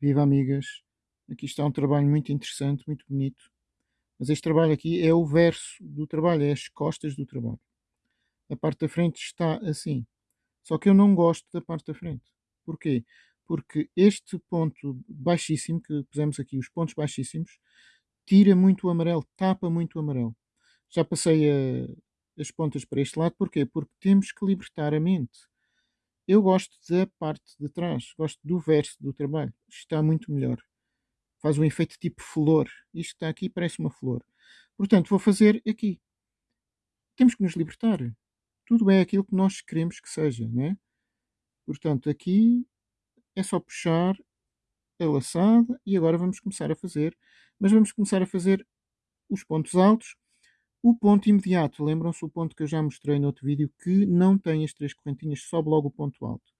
Viva amigas! Aqui está um trabalho muito interessante, muito bonito. Mas este trabalho aqui é o verso do trabalho, é as costas do trabalho. A parte da frente está assim. Só que eu não gosto da parte da frente. Porquê? Porque este ponto baixíssimo, que pusemos aqui, os pontos baixíssimos, tira muito o amarelo, tapa muito o amarelo. Já passei a, as pontas para este lado, porquê? Porque temos que libertar a mente. Eu gosto da parte de trás, gosto do verso do trabalho. Está muito melhor. Faz um efeito tipo flor. Isto está aqui parece uma flor. Portanto, vou fazer aqui. Temos que nos libertar. Tudo é aquilo que nós queremos que seja, né? Portanto, aqui é só puxar a laçada e agora vamos começar a fazer. Mas vamos começar a fazer os pontos altos. O ponto imediato, lembram-se o ponto que eu já mostrei no outro vídeo, que não tem as três correntinhas, sobe logo o ponto alto.